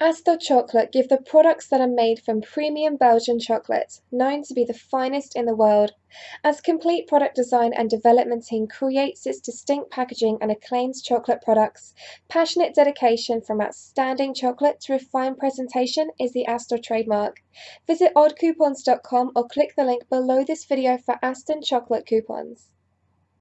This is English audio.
Astor Chocolate give the products that are made from premium Belgian chocolate, known to be the finest in the world. As complete product design and development team creates its distinct packaging and acclaims chocolate products, passionate dedication from outstanding chocolate to refined presentation is the Astor trademark. Visit oddcoupons.com or click the link below this video for Astor chocolate coupons.